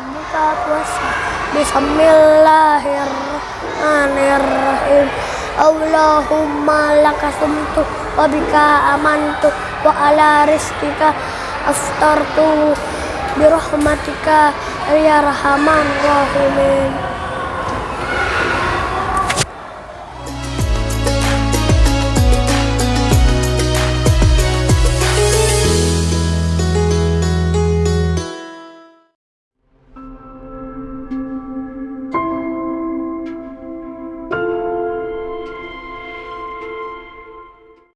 Bismillahirrahmanirrahim. Allahumma lakasumtu wa bika amantu wa ala rizkika aftartu birahmatika ya rahman rahimin.